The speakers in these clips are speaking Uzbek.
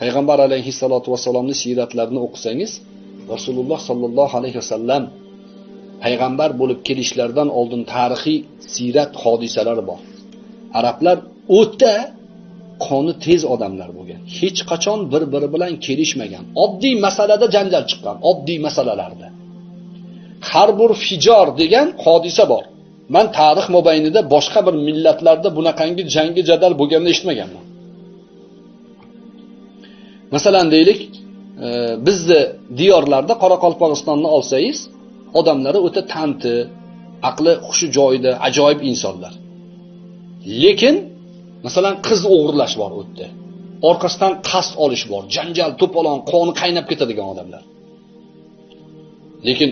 payg'ambar alayhissalotu vassalomni siyratlarini o'qisangiz rasululloh sollallohu alayhi vasallam payg'ambar bo'lib kelishlaridan oldin tarixiy siyrat hodisalari bor. Arablar o'ta qoni tez odamlar bo'lgan. Hech qachon bir biri bilan kelishmagan. Oddiy masalada janjal chiqqan oddiy masalalarda. Har bir fijor degan hodisa bor. Man tarix mobaynida boshqa bir millatlarda bunaqangi jangi jadal bo'lganini eshitmaganman. Masalan deylik e, bizni diyorlarda qoraqalpog'istonni olsangiz odamlari o'ta tanti aqli hushi joyida ajoyib insonlar. Lekin masalan qiz o'g'irlash bor u yerda orqasidan qasd olish bor janjal to'polon qoni qaynab ketadigan odamlar. Lekin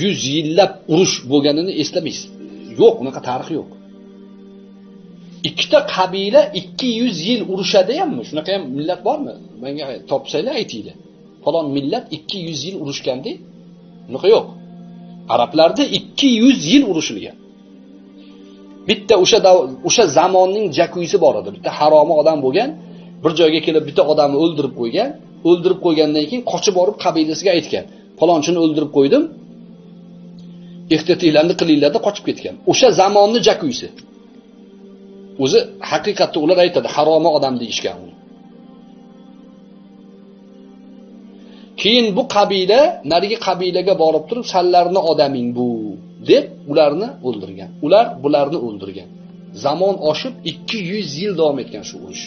yuz yillab urush bo'lganini eslamaysiz. Yo'q unaqa tarix yo'q. Ikkita qabila ikki yuz yil urushadiyammi shunaqa ham millat bormi? Menga topsanglar aytinglar. Falon millat ikki yuz yil urushganda unaqa yo'q. Arablarda ikki yuz yil urushilgan. Bitta o'sha o'sha zamonning jakuysi bor edi. Bitta haromi odam bo'lgan bir joyga kelib bitta odamni o'ldirib qo'ygan o'ldirib qo'ygandan keyin qochib borib qabilasiga aytgan falonchini o'ldirib qo'ydim ehtiyotinglarni qilinglar deb qochib ketgan. O'sha zamonni jakuysi. O'zi haqiqatda ular aytadi haromi odam deyishgan keyin bu qabila narigi qabilaga borib turib sanlarni odaming bu deb ularni o'ldirgan. Ular bularni o'ldirgan. Zamon oshib 200 yil davom etgan shu urush.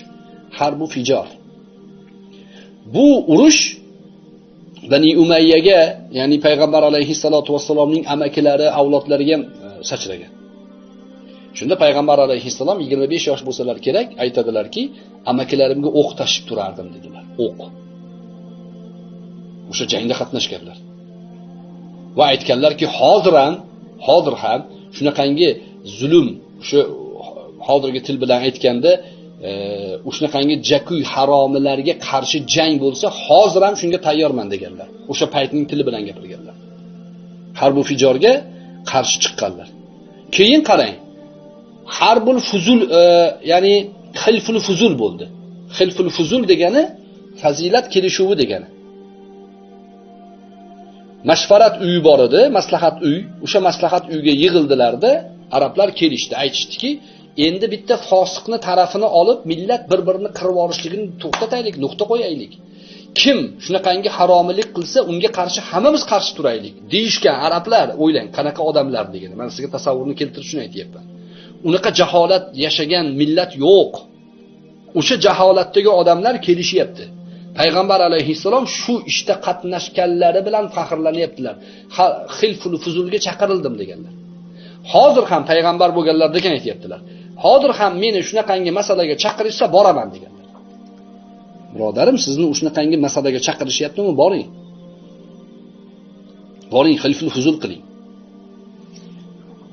Harbu fijor bu urush bani umayyaga ya'ni payg'ambar alayhissalotu vassalomning amakilari avlodlariga ham sachragan. Shunda payg'ambar alayhissalom 25 yosh bo'lsalar kerak aytadilarki amakilarimga o'q tashib turardim dedilar. O'q. O'sha jangda qatnashganlar. Va aytganlarki hozir ham hozir ham shunaqangi zulm o'sha hozirgi til bilan aytganda e, shunaqangi jakuy haromilarga qarshi jang bo'lsa hozir ham shunga tayyorman deganlar. O'sha paytning tili bilan gapirganlar. Harbu fijorga qarshi chiqqanlar. Keyin qarang harbul fuzul e, ya'ni xilful fuzul bo'ldi. Xilful fuzul degani fazilat kelishuvi degani. Mashvarat uyi bor edi maslahat uy. O'sha maslahat uyga yig'ildilarda arablar kelishdi. Aytishdiki endi bitta fosiqni tarafini olib millat bir birini qirib yuborishligini to'xtataylik nuqta qo'yaylik. Kim shunaqangi haromilik qilsa unga qarshi hammamiz qarshi turaylik. Deyishgan arablar o'ylang qanaqa odamlar degani. Man sizga tasavvurni keltirib shuni aytyapman. Unaqa jaholat yashagan millat yo'q. O'sha jaholatdagi odamlar kelishyapti. Payg'ambar alayhissalom shu ishda işte qatnashganlari bilan faxrlanyaptilar. Xilful fuzulga chaqirildim deganlar. Hozir ham payg'ambar bo'lganlarda ekan aytyaptilar. Hozir ham meni shunaqangi masalaga chaqirishsa boraman deganlar. Birodarim sizni shunaqangi masalaga chaqirishyaptimi? Boring. Boring xilful fuzul qiling.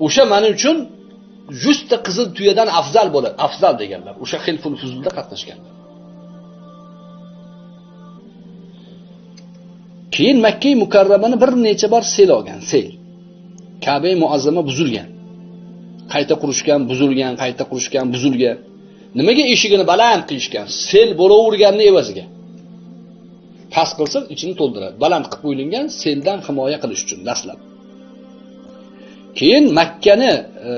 O'sha mana uchun yuzta qizil tuyadan afzal bo'ladi afzal deganlar. O'sha xilful fuzulda qatnashganlar keyin makka mukarramani bir necha bor sel olgan sel. Kabe muazzama buzilgan. Qayta qurishgan buzilgan qayta qurishgan buzilgan. Nimaga eshigini baland qilishgan sel bo'laverganini evaziga. Past qilsa ichini to'ldiradi. Baland qilib qo'yilgan seldan himoya qilish uchun dastlab. Keyin makkani e,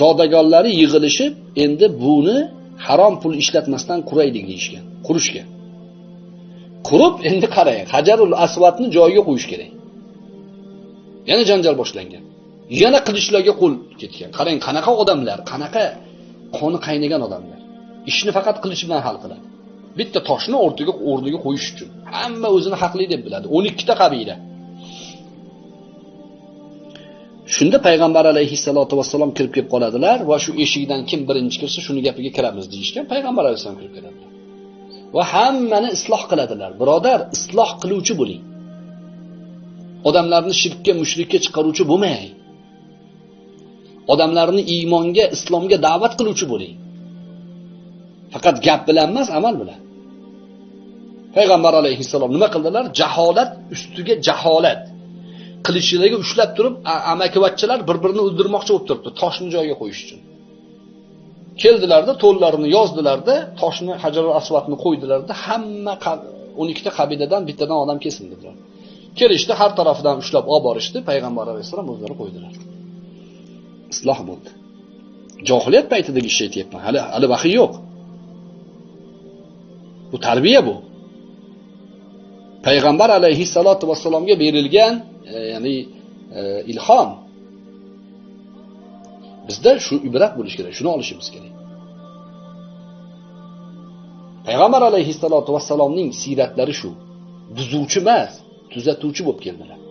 zodagonlari yig'ilishib endi buni harom pul ishlatmasdan quraylik deyishgan qurishgan qurib endi qarang hajarul asvatni joyiga qo'yish kerak. Yana janjal boshlangan. Yana qilichlarga qo'l ketgan. Qarang qanaqa odamlar qanaqa qoni qaynagan odamlar. Ishni faqat qilich bilan hal qiladi. Bitta toshni o'rtaga o'rniga qo'yish uchun. Hamma o'zini haqli deb biladi. O'n ikkita qabila shunda payg'ambar alayhissalotu vassalom kirib kelib qoladilar va shu eshikdan kim birinchi kirsa shuni gapiga kiramiz deyishgan payg'ambar alayhissalom kirib keladilar. Va hammani isloh qiladilar. Birodar isloh qiluvchi bo'ling. Odamlarni shirkka mushrikka chiqaruvchi bo'lmang. Odamlarni iymonga islomga da'vat qiluvchi bo'ling. Faqat gap bilan emas amal bilan. Payg'ambar alayhissalom nima qildilar? Jaholat ustiga jaholat. Qilichidagi ushlab turib amakivachchalar bir birini o'ldirmoqchi bo'lib turibdi toshni joyiga qo'yish uchun. Keldilarda to'llarini yozdilarda toshni hajar asvatni qo'ydilarda hamma 12 ta qabiladan bittadan odam kelsin dedilar kelishdi har tarafidan ushlab olib borishdi payg'ambar alayhissalom o'zlari qo'ydilar. Isloh bo'ldi. Johiliyat paytidagi ishni aytyapman hali hali vahiy yo'q. Bu tarbiya bu. Payg'ambar alayhissalotu vassalomga berilgan e, ya'ni e, ilhom. Bizda shu ibrat bo'lishi kerak shuni olishimiz kerak. Payg'ambar alayhissalotu vassalomning siyratlari shu. Buzuvchi emas tuzatuvchi bo'lib keldilar.